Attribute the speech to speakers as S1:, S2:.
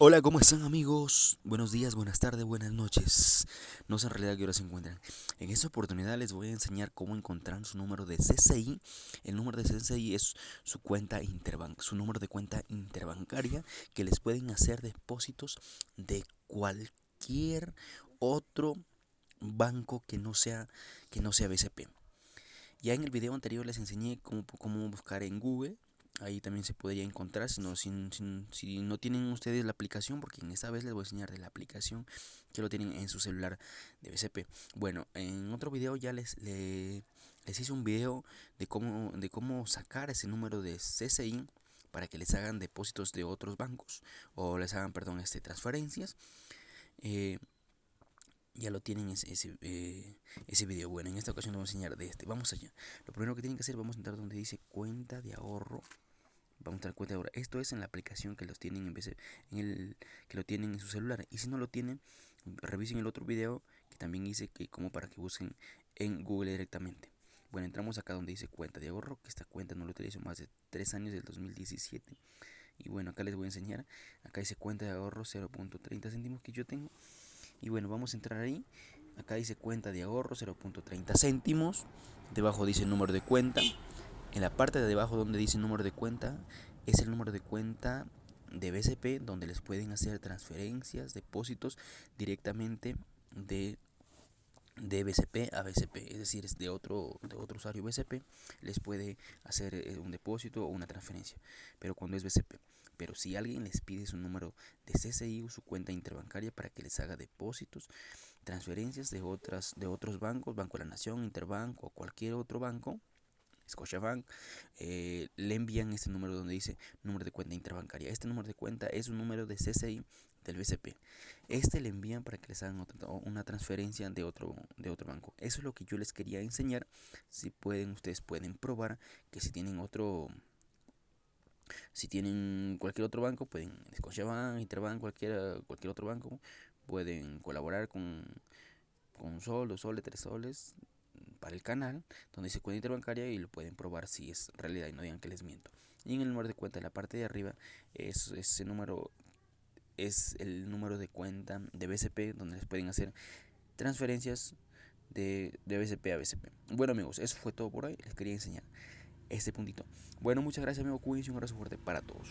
S1: Hola, ¿cómo están amigos? Buenos días, buenas tardes, buenas noches. No sé en realidad qué hora se encuentran. En esta oportunidad les voy a enseñar cómo encontrar su número de CCI. El número de CCI es su cuenta interbank, su número de cuenta interbancaria que les pueden hacer depósitos de cualquier otro banco que no sea que no sea BCP. Ya en el video anterior les enseñé cómo, cómo buscar en Google ahí también se podría encontrar si no, si, no tienen ustedes la aplicación porque en esta vez les voy a enseñar de la aplicación que lo tienen en su celular de BCP bueno en otro video ya les, les, hice un video de cómo de cómo sacar ese número de CCI para que les hagan depósitos de otros bancos o les hagan perdón este transferencias eh, ya lo tienen ese, ese, eh, ese video. Bueno, en esta ocasión les voy a enseñar de este. Vamos allá. Lo primero que tienen que hacer, vamos a entrar donde dice cuenta de ahorro vamos a dar cuenta ahora. Esto es en la aplicación que los tienen en vez en el que lo tienen en su celular. Y si no lo tienen, revisen el otro video que también hice que como para que busquen en Google directamente. Bueno, entramos acá donde dice cuenta de ahorro, que esta cuenta no lo utilizo más de 3 años del 2017. Y bueno, acá les voy a enseñar. Acá dice cuenta de ahorro 0.30 céntimos que yo tengo. Y bueno, vamos a entrar ahí. Acá dice cuenta de ahorro 0.30 céntimos. Debajo dice número de cuenta. En la parte de debajo donde dice número de cuenta, es el número de cuenta de BCP donde les pueden hacer transferencias, depósitos directamente de, de BCP a BCP, es decir, es de otro, de otro usuario BCP, les puede hacer eh, un depósito o una transferencia, pero cuando es BCP. Pero si alguien les pide su número de CCI o su cuenta interbancaria para que les haga depósitos, transferencias de, otras, de otros bancos, Banco de la Nación, Interbank o cualquier otro banco, Scotiabank, eh, le envían este número donde dice número de cuenta interbancaria. Este número de cuenta es un número de CCI del BCP. Este le envían para que les hagan una transferencia de otro, de otro banco. Eso es lo que yo les quería enseñar. Si pueden, ustedes pueden probar que si tienen otro... Si tienen cualquier otro banco, pueden, Scotiabank, Interbank, cualquier, cualquier otro banco, pueden colaborar con, con sol, dos soles, tres soles, para el canal donde dice cuenta interbancaria y lo pueden probar si es realidad y no digan que les miento. Y en el número de cuenta, en la parte de arriba, es, ese número es el número de cuenta de BCP donde les pueden hacer transferencias de, de BCP a BCP. Bueno amigos, eso fue todo por hoy. Les quería enseñar este puntito. Bueno, muchas gracias amigo Cuídense un abrazo fuerte para todos.